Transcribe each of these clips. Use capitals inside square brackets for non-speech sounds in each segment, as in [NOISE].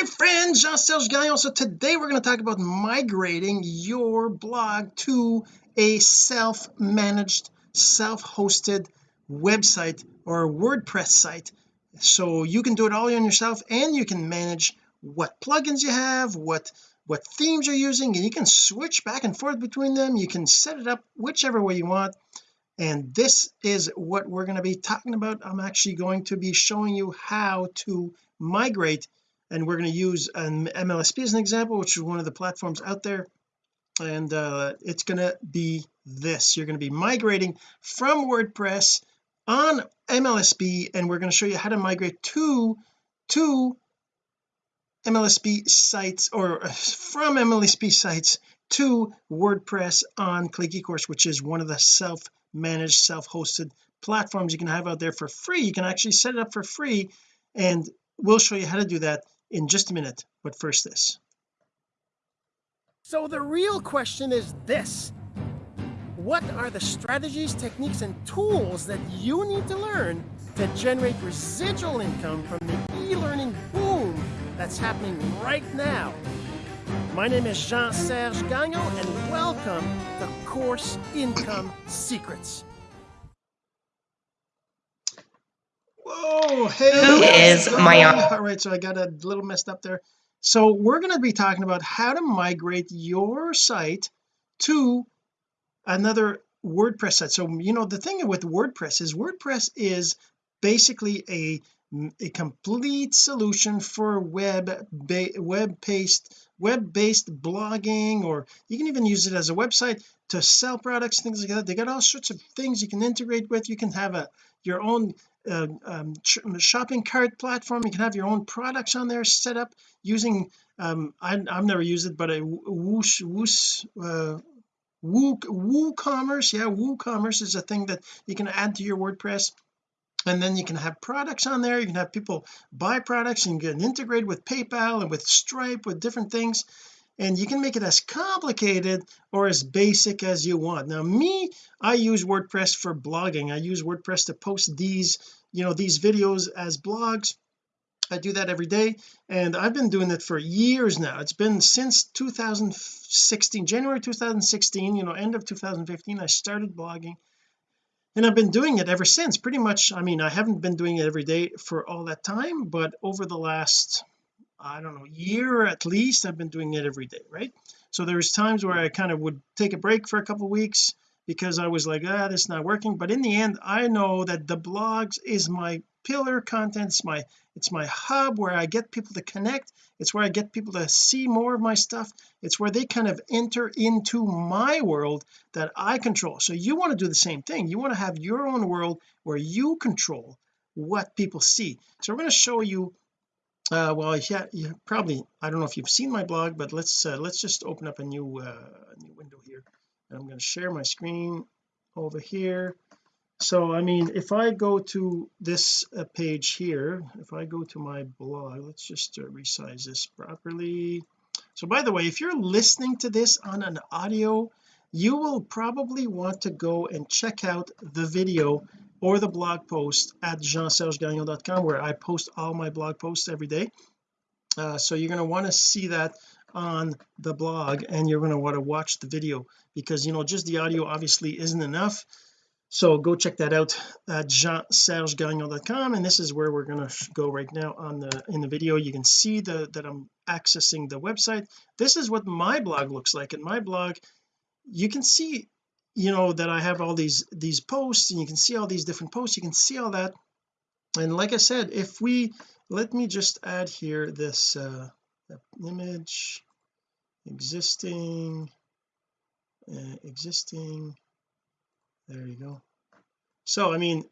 my friend Jean-Serge Gagnon. So today we're going to talk about migrating your blog to a self-managed self-hosted website or WordPress site. So you can do it all on yourself and you can manage what plugins you have what what themes you're using and you can switch back and forth between them. You can set it up whichever way you want. And this is what we're going to be talking about. I'm actually going to be showing you how to migrate and we're going to use an MLSP as an example which is one of the platforms out there. And uh, it's going to be this. You're going to be migrating from WordPress on MLSP and we're going to show you how to migrate to to MLSP sites or uh, from MLSP sites to WordPress on Click eCourse which is one of the self-managed self-hosted platforms you can have out there for free. You can actually set it up for free and we'll show you how to do that in just a minute but first this. So the real question is this. What are the strategies techniques and tools that you need to learn to generate residual income from the e-learning boom that's happening right now? My name is Jean-Serge Gagnon and welcome to Course Income Secrets whoa hey who is my all right so I got a little messed up there. So we're going to be talking about how to migrate your site to another WordPress site. So you know the thing with WordPress is WordPress is basically a a complete solution for web web based web based blogging or you can even use it as a website to sell products things like that. They got all sorts of things you can integrate with. You can have a your own uh, um, shopping cart platform. You can have your own products on there set up using um I, have never used it but a whoosh whoosh uh, Woo WooCommerce yeah WooCommerce is a thing that you can add to your WordPress. And then you can have products on there. You can have people buy products and get integrated with PayPal and with Stripe with different things. And you can make it as complicated or as basic as you want. Now me I use WordPress for blogging. I use WordPress to post these you know these videos as blogs. I do that every day and I've been doing it for years now. It's been since 2016 January 2016 you know end of 2015 I started blogging. And I've been doing it ever since pretty much I mean I haven't been doing it every day for all that time but over the last I don't know year at least I've been doing it every day right? So there's times where I kind of would take a break for a couple weeks because I was like ah this is not working. But in the end I know that the blogs is my pillar content. It's my it's my hub where I get people to connect. It's where I get people to see more of my stuff. It's where they kind of enter into my world that I control. So you want to do the same thing. You want to have your own world where you control what people see. So we're going to show you uh well yeah you probably I don't know if you've seen my blog but let's uh, let's just open up a new uh new window here I'm going to share my screen over here. So I mean if I go to this uh, page here if I go to my blog let's just uh, resize this properly. So by the way if you're listening to this on an audio you will probably want to go and check out the video or the blog post at jeansergegagnon.com where I post all my blog posts every day. Uh, so you're going to want to see that on the blog and you're going to want to watch the video because you know just the audio obviously isn't enough. So go check that out at jeansergegagnon.com and this is where we're going to go right now on the in the video. You can see the that I'm accessing the website. This is what my blog looks like. In my blog you can see you know that I have all these these posts and you can see all these different posts. You can see all that. And like I said if we let me just add here this uh image existing uh, existing. There you go. So I mean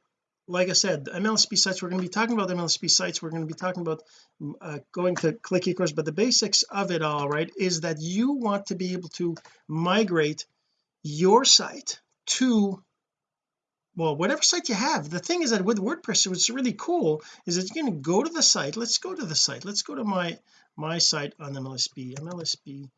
like I said the MLSP sites we're going to be talking about MLSP sites. We're going to be talking about mm, uh, going to click eCourse but the basics of it all right is that you want to be able to migrate your site to well whatever site you have the thing is that with WordPress what's really cool is that you can go to the site. Let's go to the site. Let's go to my my site on MLSP MLSP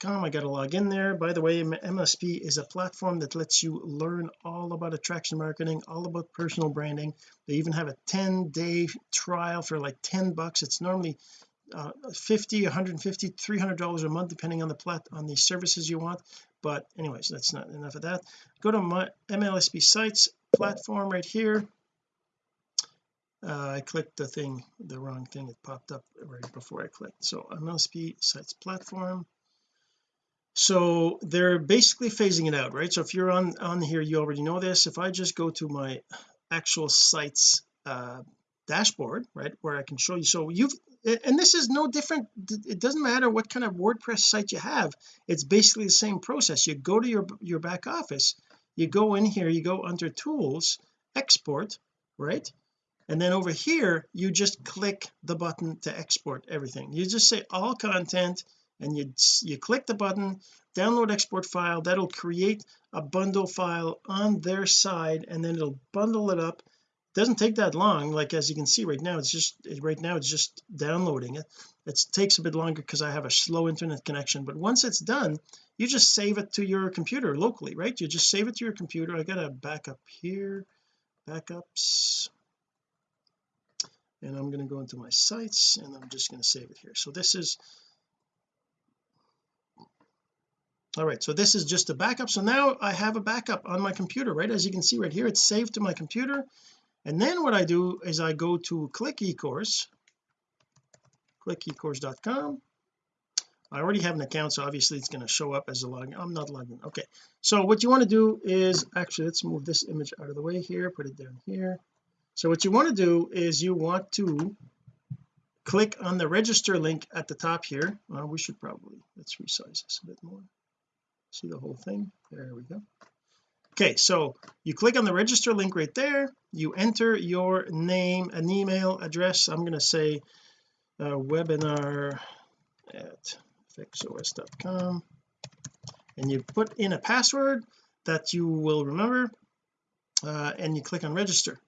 com. I got to log in there. By the way MLSP is a platform that lets you learn all about attraction marketing all about personal branding. They even have a 10 day trial for like 10 bucks. It's normally uh, 50 150 300 dollars a month depending on the plat on the services you want but anyways that's not enough of that. Go to my MLSP sites platform right here. Uh, I clicked the thing the wrong thing. It popped up right before I clicked. So MLSP sites platform. So they're basically phasing it out right? So if you're on on here you already know this. If I just go to my actual sites uh, dashboard right where I can show you. So you've and this is no different it doesn't matter what kind of WordPress site you have it's basically the same process you go to your your back office you go in here you go under tools export right? And then over here you just click the button to export everything. You just say all content and you you click the button download export file that'll create a bundle file on their side and then it'll bundle it up doesn't take that long. Like as you can see right now it's just right now it's just downloading it. It takes a bit longer because I have a slow internet connection but once it's done you just save it to your computer locally right? You just save it to your computer. I got a backup here backups and I'm going to go into my sites and I'm just going to save it here. So this is all right so this is just a backup. So now I have a backup on my computer right? As you can see right here it's saved to my computer and then what I do is I go to click ecourse click ecourse.com I already have an account so obviously it's going to show up as a login. I'm not logged in. Okay. So what you want to do is actually let's move this image out of the way here put it down here. So what you want to do is you want to click on the register link at the top here. Well, we should probably let's resize this a bit more. See the whole thing? There we go okay so you click on the register link right there. You enter your name an email address. I'm going to say uh, webinar at fixos.com and you put in a password that you will remember uh, and you click on register.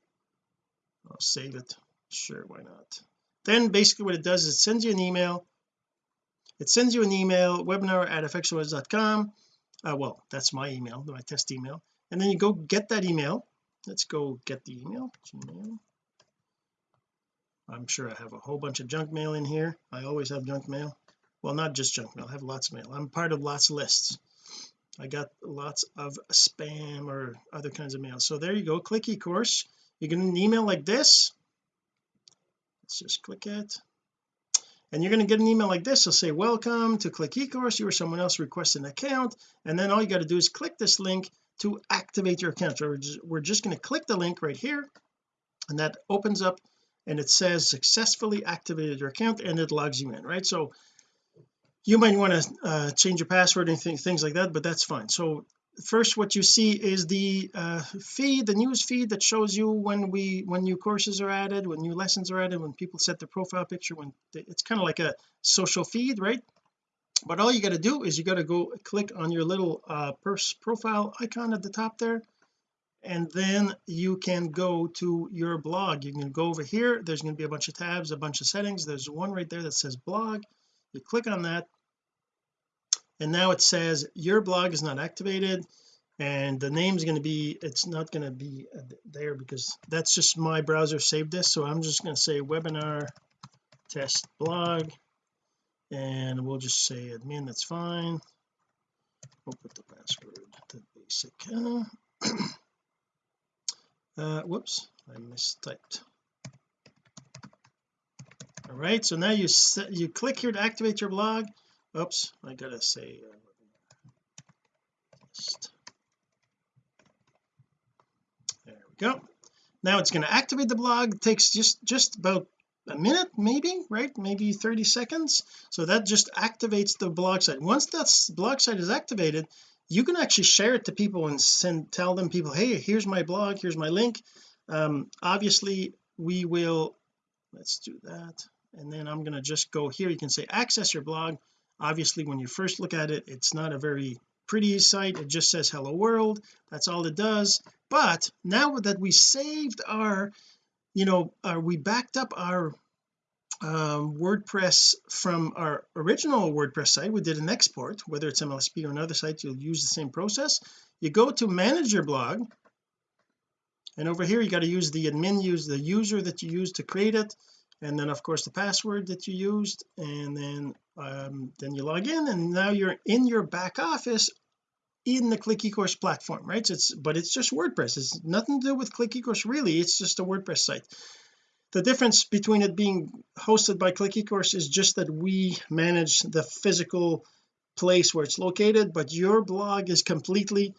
I'll save it. Sure why not? Then basically what it does is it sends you an email. It sends you an email webinar at fxos.com uh, well that's my email my test email and then you go get that email. Let's go get the email. Gmail I'm sure I have a whole bunch of junk mail in here. I always have junk mail. Well not just junk mail. I have lots of mail. I'm part of lots of lists. I got lots of spam or other kinds of mail. So there you go. Click eCourse. You get an email like this. Let's just click it. And you're going to get an email like this. It'll say welcome to click eCourse. You or someone else request an account. And then all you got to do is click this link to activate your account. So we're just, we're just going to click the link right here and that opens up and it says successfully activated your account and it logs you in right? So you might want to uh, change your password and th things like that but that's fine. So first what you see is the uh, feed the news feed that shows you when we when new courses are added when new lessons are added when people set their profile picture when they, it's kind of like a social feed right but all you got to do is you got to go click on your little uh purse profile icon at the top there and then you can go to your blog. You can go over here. There's going to be a bunch of tabs a bunch of settings. There's one right there that says blog. You click on that and now it says your blog is not activated and the name is going to be it's not going to be there because that's just my browser saved this. So I'm just going to say webinar test blog and we'll just say admin that's fine. We'll put the password to basic [CLEARS THROAT] uh, whoops I mistyped. All right so now you set you click here to activate your blog. Oops I gotta say uh, there we go. Now it's going to activate the blog. It takes just just about a minute maybe right? Maybe 30 seconds. So that just activates the blog site. Once that blog site is activated you can actually share it to people and send tell them people hey here's my blog here's my link. Um, obviously we will let's do that. And then I'm going to just go here. You can say access your blog. Obviously when you first look at it it's not a very pretty site. It just says hello world. That's all it does. But now that we saved our you know uh, we backed up our um, WordPress from our original WordPress site. We did an export whether it's MLSP or another site you'll use the same process. You go to manage your blog and over here you got to use the admin use the user that you use to create it and then of course the password that you used and then um, then you log in and now you're in your back office in the click ecourse platform right? So it's but it's just WordPress. It's nothing to do with click ecourse really. It's just a WordPress site. The difference between it being hosted by click ecourse is just that we manage the physical place where it's located but your blog is completely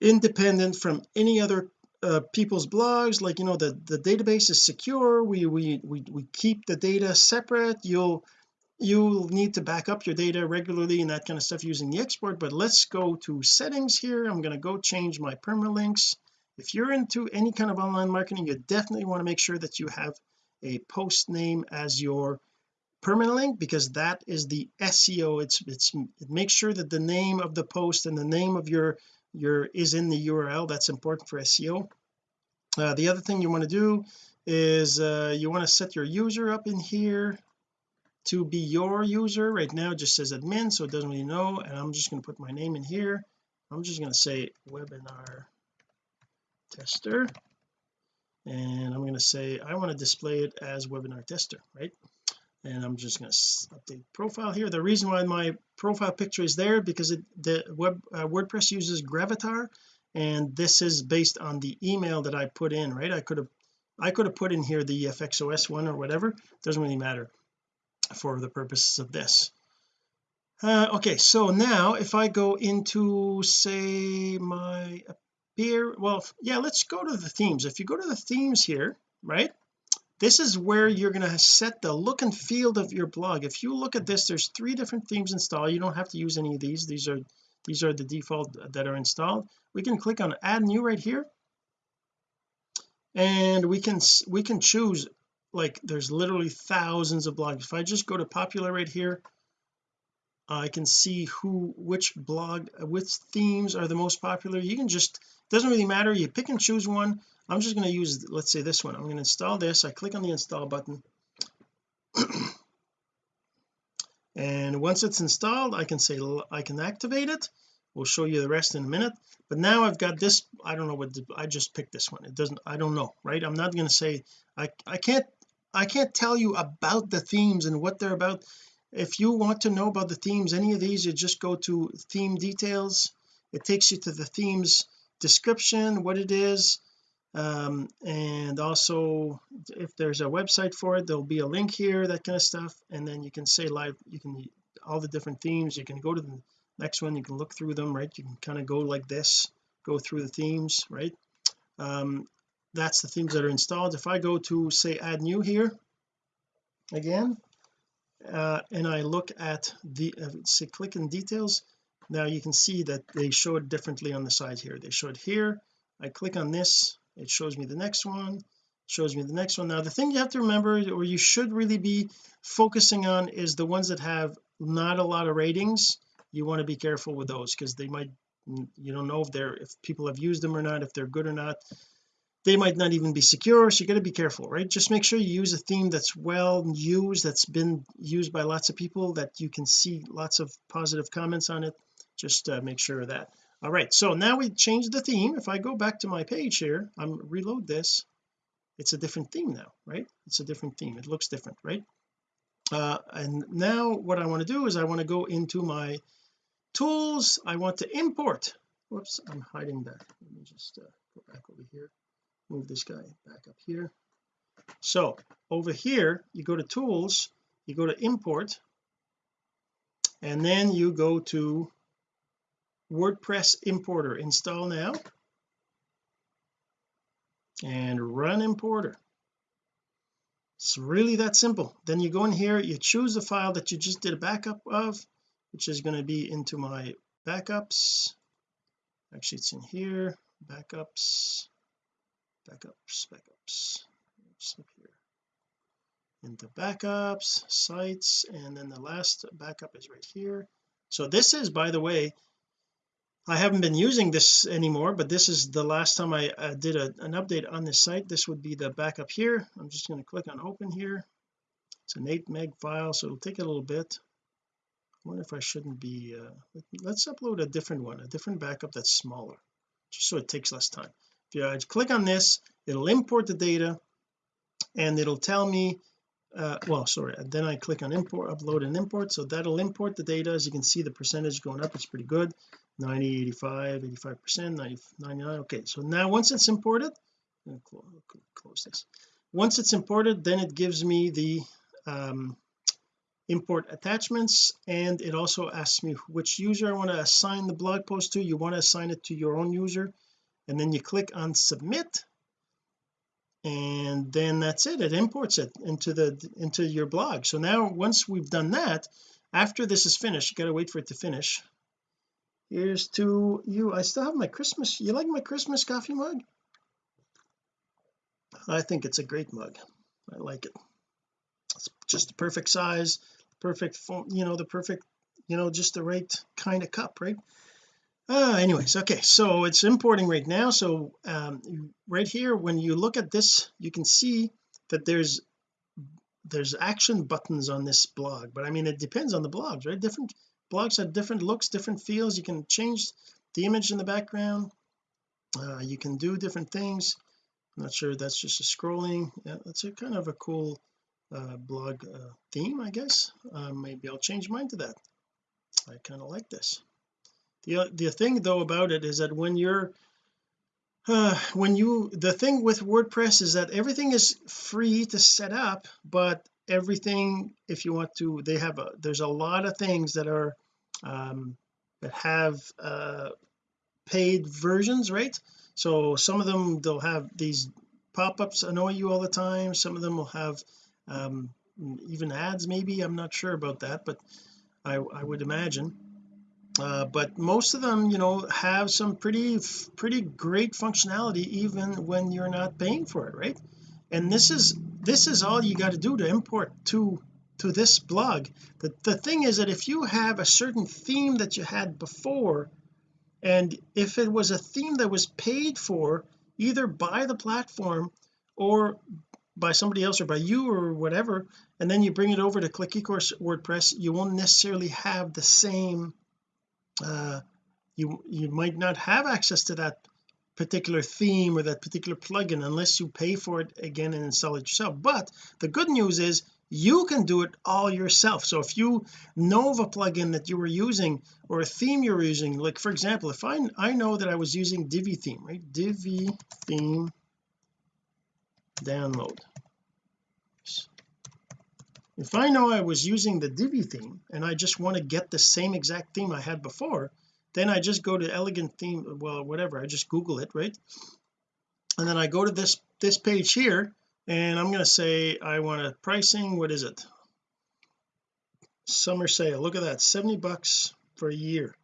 independent from any other uh, people's blogs. Like you know the the database is secure. We we we, we keep the data separate. You'll you'll need to back up your data regularly and that kind of stuff using the export but let's go to settings here. I'm going to go change my permalinks. If you're into any kind of online marketing you definitely want to make sure that you have a post name as your permalink because that is the SEO it's it's it makes sure that the name of the post and the name of your your is in the URL that's important for SEO uh, the other thing you want to do is uh, you want to set your user up in here to be your user. Right now it just says admin so it doesn't really know and I'm just going to put my name in here. I'm just going to say webinar tester and I'm going to say I want to display it as webinar tester right? And I'm just going to update profile here. The reason why my profile picture is there because it the web uh, WordPress uses Gravatar and this is based on the email that I put in right? I could have I could have put in here the FXOS one or whatever. Doesn't really matter for the purposes of this. Uh, okay so now if I go into say my appear well yeah let's go to the themes. If you go to the themes here right this is where you're going to set the look and feel of your blog. If you look at this there's three different themes installed. You don't have to use any of these. These are these are the default that are installed. We can click on add new right here. And we can we can choose like there's literally thousands of blogs. If I just go to popular right here uh, I can see who which blog which themes are the most popular. You can just doesn't really matter. You pick and choose one. I'm just going to use let's say this one. I'm going to install this. I click on the install button. [CLEARS THROAT] And once it's installed I can say I can activate it. We'll show you the rest in a minute. But now I've got this I don't know what I just picked this one. It doesn't I don't know right? I'm not going to say I I can't I can't tell you about the themes and what they're about. If you want to know about the themes any of these you just go to theme details. It takes you to the themes description what it is um, and also if there's a website for it there'll be a link here that kind of stuff and then you can say live you can all the different themes you can go to the next one you can look through them right? You can kind of go like this go through the themes right? Um, that's the themes that are installed. If I go to say add new here again uh, and I look at the uh, say click in details now you can see that they show it differently on the side here. They show it here I click on this it shows me the next one shows me the next one. Now the thing you have to remember or you should really be focusing on is the ones that have not a lot of ratings. You want to be careful with those because they might you don't know if they're if people have used them or not if they're good or not they might not even be secure so you got to be careful right? Just make sure you use a theme that's well used that's been used by lots of people that you can see lots of positive comments on it. Just uh, make sure of that. All right so now we change the theme. If I go back to my page here I'm reload this. It's a different theme now right? It's a different theme. It looks different right? Uh, and now what I want to do is I want to go into my tools. I want to import. Whoops I'm hiding that. Let me just uh, go back over here move this guy back up here. So over here you go to tools you go to import and then you go to WordPress importer. Install now. And run importer. It's really that simple. Then you go in here you choose the file that you just did a backup of which is going to be into my backups. Actually it's in here. Backups backups backups up here. Into backups sites and then the last backup is right here. So this is by the way I haven't been using this anymore but this is the last time I did a, an update on this site. This would be the backup here. I'm just going to click on open here. It's an 8 meg file so it'll take a little bit. I wonder if I shouldn't be uh, let's upload a different one a different backup that's smaller just so it takes less time uh, click on this. It'll import the data and it'll tell me uh, well sorry then I click on import upload and import. So that'll import the data. As you can see the percentage going up it's pretty good. 90 85 85 percent 99 okay so now once it's imported close, close this. Once it's imported then it gives me the um, import attachments and it also asks me which user I want to assign the blog post to. You want to assign it to your own user and then you click on submit and then that's it. It imports it into the into your blog. So now once we've done that after this is finished you got to wait for it to finish. Here's to you. I still have my Christmas you like my Christmas coffee mug? I think it's a great mug. I like it. It's just the perfect size perfect you know the perfect you know just the right kind of cup right uh anyways okay so it's importing right now. So um right here when you look at this you can see that there's there's action buttons on this blog but I mean it depends on the blogs right? Different blogs have different looks different feels. You can change the image in the background. Uh, you can do different things. I'm not sure that's just a scrolling. Yeah that's a kind of a cool uh, blog uh, theme I guess. Uh, maybe I'll change mine to that. I kind of like this the the thing though about it is that when you're uh, when you the thing with WordPress is that everything is free to set up but everything if you want to they have a there's a lot of things that are um that have uh paid versions right? So some of them they'll have these pop-ups annoy you all the time. Some of them will have um even ads maybe. I'm not sure about that but I, I would imagine uh, but most of them you know have some pretty pretty great functionality even when you're not paying for it right? And this is this is all you got to do to import to to this blog. The, the thing is that if you have a certain theme that you had before and if it was a theme that was paid for either by the platform or by somebody else or by you or whatever and then you bring it over to click ecourse WordPress you won't necessarily have the same uh you you might not have access to that particular theme or that particular plugin unless you pay for it again and install it yourself. But the good news is you can do it all yourself. So if you know of a plugin that you were using or a theme you're using like for example if I I know that I was using Divi theme right? Divi theme download if I know I was using the Divi theme and I just want to get the same exact theme I had before then I just go to elegant theme well whatever I just google it right? And then I go to this this page here and I'm going to say I want a pricing what is it? Summer sale look at that 70 bucks for a year.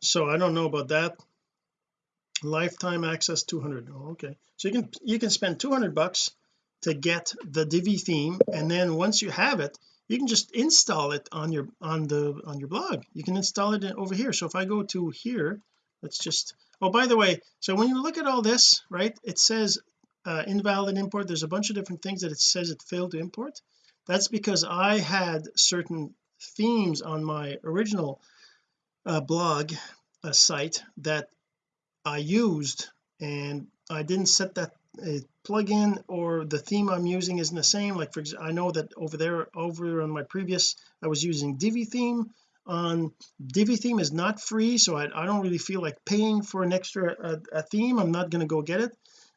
So I don't know about that. Lifetime access 200 oh, okay. So you can you can spend 200 bucks to get the Divi theme and then once you have it you can just install it on your on the on your blog. You can install it over here. So if I go to here let's just oh by the way so when you look at all this right it says uh, invalid import. There's a bunch of different things that it says it failed to import. That's because I had certain themes on my original uh, blog uh, site that I used and I didn't set that a plugin or the theme I'm using isn't the same. Like for example I know that over there over on my previous I was using Divi theme. On Divi theme is not free so I, I don't really feel like paying for an extra a, a theme. I'm not going to go get it.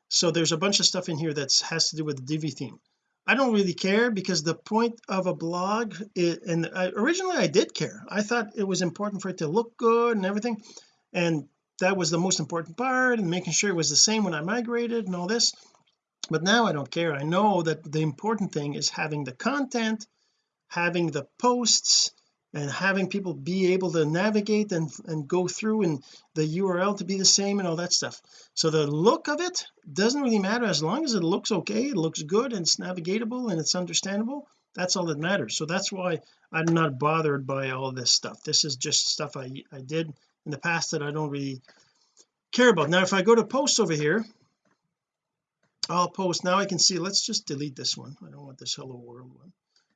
So there's a bunch of stuff in here that has to do with Divi theme. I don't really care because the point of a blog and I, originally I did care. I thought it was important for it to look good and everything. And that was the most important part and making sure it was the same when I migrated and all this. But now I don't care. I know that the important thing is having the content having the posts and having people be able to navigate and and go through and the URL to be the same and all that stuff. So the look of it doesn't really matter as long as it looks okay it looks good and it's navigatable and it's understandable. That's all that matters. So that's why I'm not bothered by all this stuff. This is just stuff I I did in the past that I don't really care about. Now if I go to posts over here I'll post now I can see let's just delete this one. I don't want this hello world one.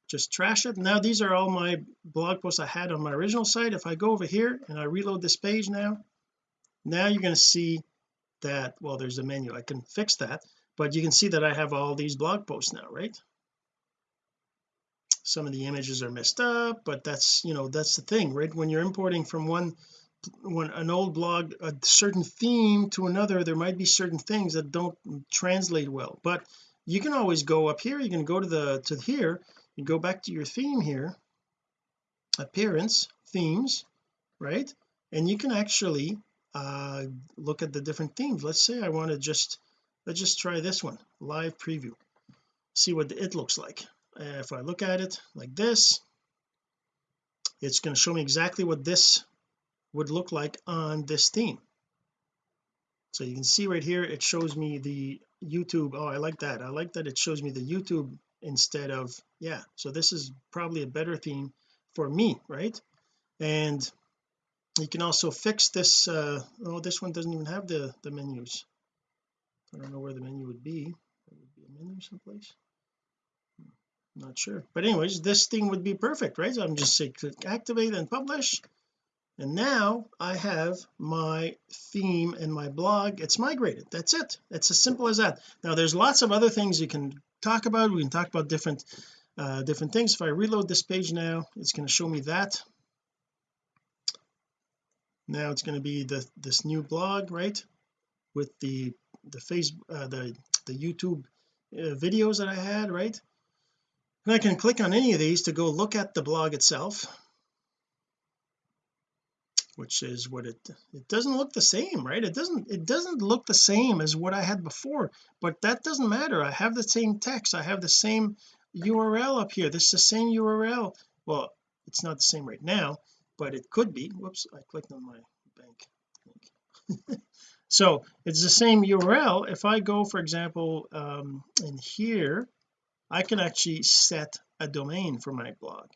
Just trash it. Now these are all my blog posts I had on my original site. If I go over here and I reload this page now now you're going to see that well there's a menu. I can fix that but you can see that I have all these blog posts now right? Some of the images are messed up but that's you know that's the thing right? When you're importing from one when an old blog a certain theme to another there might be certain things that don't translate well. But you can always go up here. You can go to the to here. You go back to your theme here. Appearance themes right? And you can actually uh look at the different themes. Let's say I want to just let's just try this one live preview. See what it looks like. If I look at it like this it's going to show me exactly what this would look like on this theme. So you can see right here it shows me the YouTube. Oh I like that. I like that it shows me the YouTube instead of yeah so this is probably a better theme for me right? And you can also fix this uh oh this one doesn't even have the the menus. I don't know where the menu would be. There would be a menu someplace? Not sure. But anyways this thing would be perfect right? So I'm just say click activate and publish and now I have my theme and my blog. It's migrated. That's it. It's as simple as that. Now there's lots of other things you can talk about. We can talk about different uh different things. If I reload this page now it's going to show me that. Now it's going to be the this new blog right? With the the face uh, the the YouTube uh, videos that I had right? And I can click on any of these to go look at the blog itself which is what it it doesn't look the same right? It doesn't it doesn't look the same as what I had before but that doesn't matter. I have the same text. I have the same URL up here. This is the same URL well it's not the same right now but it could be. Whoops I clicked on my bank [LAUGHS] so it's the same URL if I go for example um in here I can actually set a domain for my blog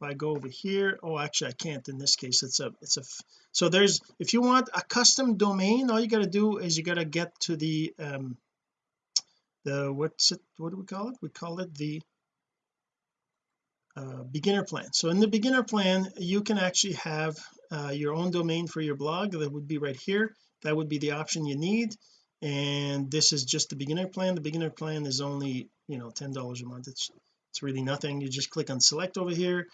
if I go over here oh actually I can't in this case. It's a it's a so there's if you want a custom domain all you got to do is you got to get to the um the what's it what do we call it? We call it the uh, beginner plan. So in the beginner plan you can actually have uh, your own domain for your blog that would be right here. That would be the option you need. And this is just the beginner plan. The beginner plan is only you know ten dollars a month. It's it's really nothing. You just click on select over here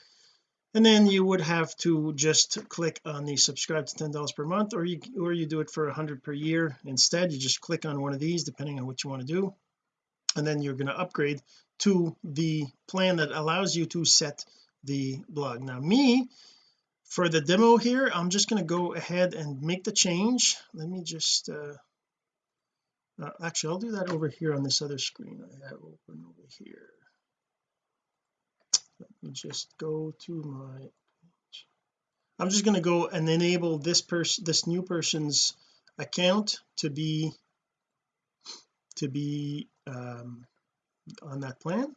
and then you would have to just click on the subscribe to ten dollars per month or you or you do it for a hundred per year instead. You just click on one of these depending on what you want to do. And then you're going to upgrade to the plan that allows you to set the blog. Now me for the demo here I'm just going to go ahead and make the change. Let me just uh, uh, actually I'll do that over here on this other screen I have open over here let me just go to my I'm just going to go and enable this person this new person's account to be to be um on that plan.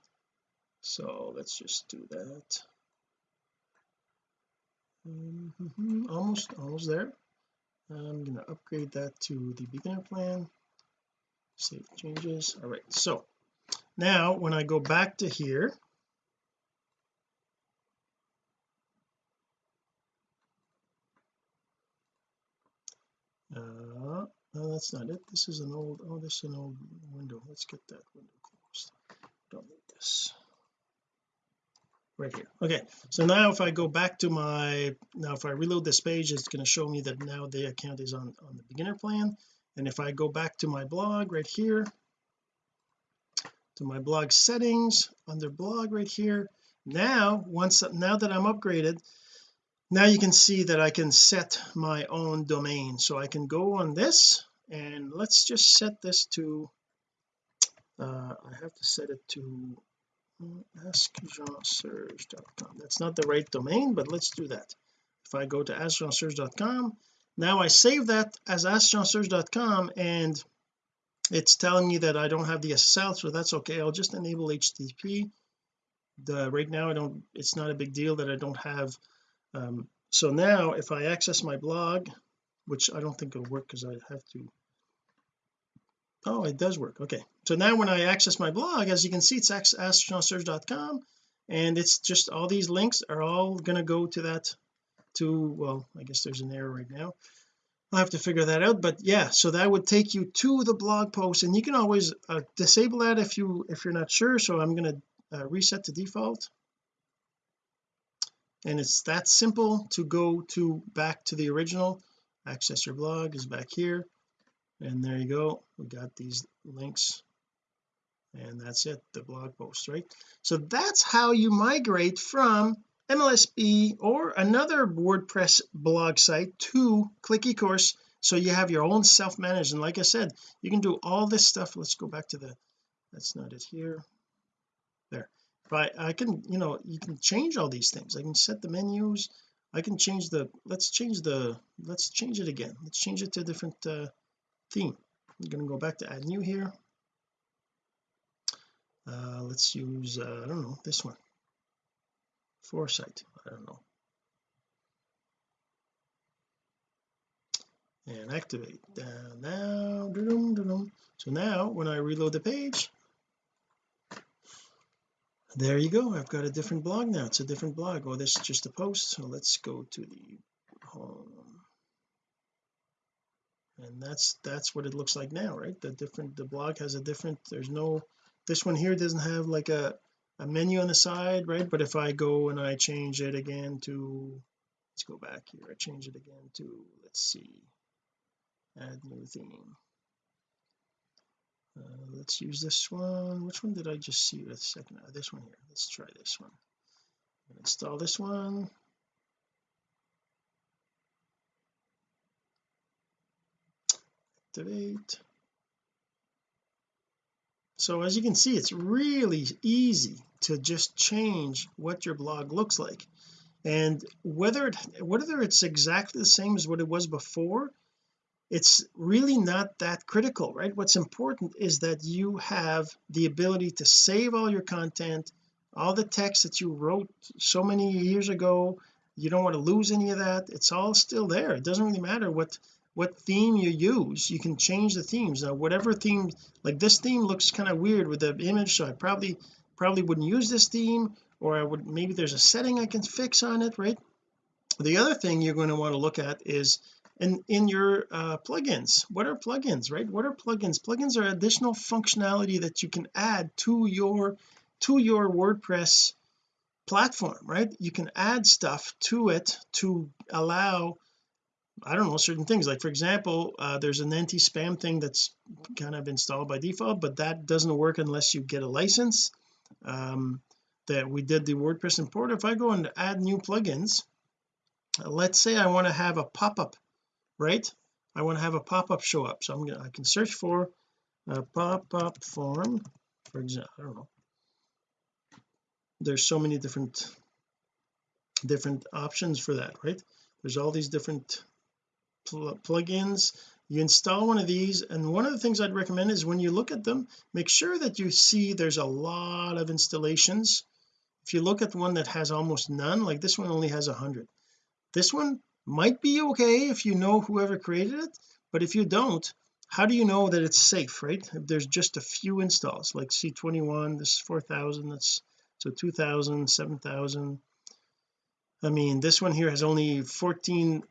So let's just do that. Mm -hmm, almost almost there. I'm going to upgrade that to the beginner plan. Save changes. All right so now when I go back to here no that's not it. This is an old oh this is an old window. Let's get that window closed. Don't need this. Right here. Okay so now if I go back to my now if I reload this page it's going to show me that now the account is on on the beginner plan. And if I go back to my blog right here to my blog settings under blog right here now once now that I'm upgraded now you can see that I can set my own domain. So I can go on this and let's just set this to uh, I have to set it to askjeanserge.com that's not the right domain but let's do that. If I go to askjeanserge.com now I save that as askjeanserge.com and it's telling me that I don't have the SSL so that's okay. I'll just enable HTTP the right now I don't it's not a big deal that I don't have um, so now if I access my blog which I don't think it'll work because I have to oh it does work. Okay. So now when I access my blog as you can see it's askjeanserge.com and it's just all these links are all going to go to that to well I guess there's an error right now. I'll have to figure that out but yeah so that would take you to the blog post and you can always uh, disable that if you if you're not sure so I'm going to uh, reset to default. And it's that simple to go to back to the original access your blog is back here and there you go. We got these links. And that's it the blog post right? So that's how you migrate from MLSP or another WordPress blog site to Click eCourse. So you have your own self-managed. And like I said you can do all this stuff. Let's go back to the that's not it here. There. But I can you know you can change all these things. I can set the menus. I can change the let's change the let's change it again. Let's change it to a different uh, theme. I'm going to go back to add new here. Uh, let's use uh, I don't know this one. Foresight. I don't know. And activate. Down now so now when I reload the page there you go. I've got a different blog now. It's a different blog. Oh this is just a post. So let's go to the home and that's that's what it looks like now right? The different the blog has a different there's no this one here doesn't have like a a menu on the side right? But if I go and I change it again to let's go back here. I change it again to let's see add new theme. Uh, let's use this one. Which one did I just see a second? Uh, this one here. Let's try this one. Install this one activate so as you can see it's really easy to just change what your blog looks like. And whether it whether it's exactly the same as what it was before it's really not that critical right? What's important is that you have the ability to save all your content all the text that you wrote so many years ago. You don't want to lose any of that. It's all still there. It doesn't really matter what what theme you use. You can change the themes. Now whatever theme like this theme looks kind of weird with the image so I probably probably wouldn't use this theme or I would maybe there's a setting I can fix on it right? The other thing you're going to want to look at is in in your uh, plugins. What are plugins right? What are plugins? Plugins are additional functionality that you can add to your to your WordPress platform right? You can add stuff to it to allow I don't know certain things like for example uh, there's an anti-spam thing that's kind of installed by default but that doesn't work unless you get a license um, that we did the WordPress import. If I go and add new plugins let's say I want to have a pop-up right? I want to have a pop-up show up. So I'm gonna I can search for a pop-up form for example I don't know. There's so many different different options for that right? There's all these different pl plugins you install one of these and one of the things I'd recommend is when you look at them make sure that you see there's a lot of installations. If you look at the one that has almost none like this one only has a hundred. This one might be okay if you know whoever created it but if you don't how do you know that it's safe right? If there's just a few installs like C21 this is 4000 that's so 2000 7000 I mean this one here has only 14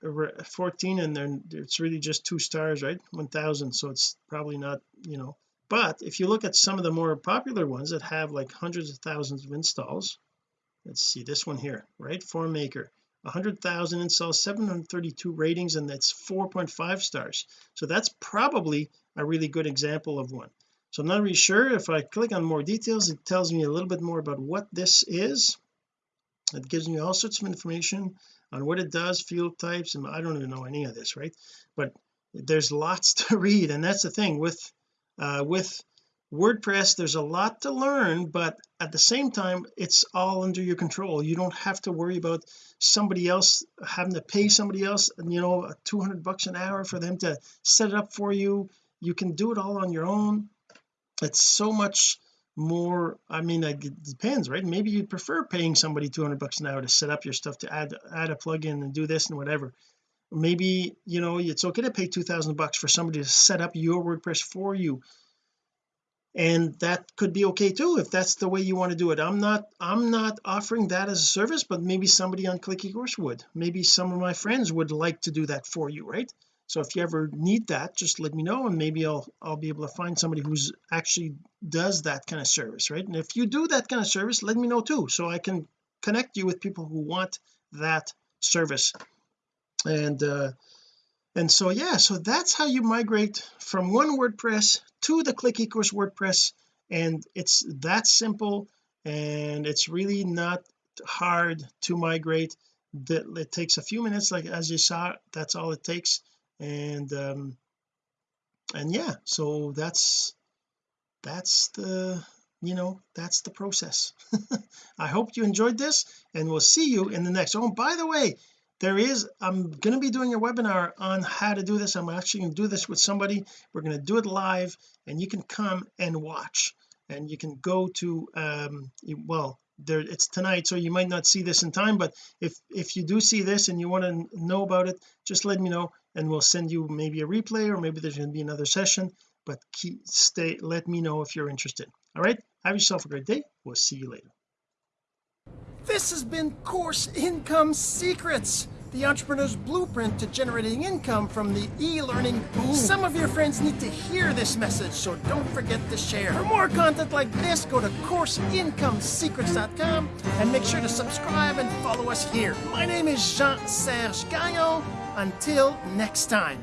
14 and then it's really just two stars right? 1000 so it's probably not you know. But if you look at some of the more popular ones that have like hundreds of thousands of installs let's see this one here right? FormMaker. 100,000 installs 732 ratings and that's 4.5 stars. So that's probably a really good example of one. So I'm not really sure if I click on more details it tells me a little bit more about what this is it gives me all sorts of information on what it does field types and I don't even know any of this right? But there's lots [LAUGHS] to read and that's the thing. With uh with WordPress there's a lot to learn but at the same time it's all under your control. You don't have to worry about somebody else having to pay somebody else you know 200 bucks an hour for them to set it up for you. You can do it all on your own. It's so much more I mean it depends right? Maybe you prefer paying somebody 200 bucks an hour to set up your stuff to add add a plugin and do this and whatever. Maybe you know it's okay to pay 2000 bucks for somebody to set up your WordPress for you. And that could be okay too if that's the way you want to do it. I'm not I'm not offering that as a service but maybe somebody on Click eCourse would. Maybe some of my friends would like to do that for you right so if you ever need that just let me know and maybe I'll I'll be able to find somebody who's actually does that kind of service right? And if you do that kind of service let me know too so I can connect you with people who want that service. And uh and so yeah so that's how you migrate from one WordPress to the click ecourse WordPress. And it's that simple and it's really not hard to migrate. That it takes a few minutes like as you saw that's all it takes and um and yeah so that's that's the you know that's the process. [LAUGHS] I hope you enjoyed this and we'll see you in the next. Oh by the way there is I'm going to be doing a webinar on how to do this. I'm actually going to do this with somebody. We're going to do it live and you can come and watch. And you can go to um well there it's tonight so you might not see this in time but if if you do see this and you want to know about it just let me know and we'll send you maybe a replay or maybe there's going to be another session but keep stay let me know if you're interested all right have yourself a great day we'll see you later This has been Course Income Secrets, the entrepreneur's blueprint to generating income from the e-learning boom. Some of your friends need to hear this message, so don't forget to share. For more content like this, go to CourseIncomeSecrets.com and make sure to subscribe and follow us here. My name is Jean-Serge Gagnon. Until next time.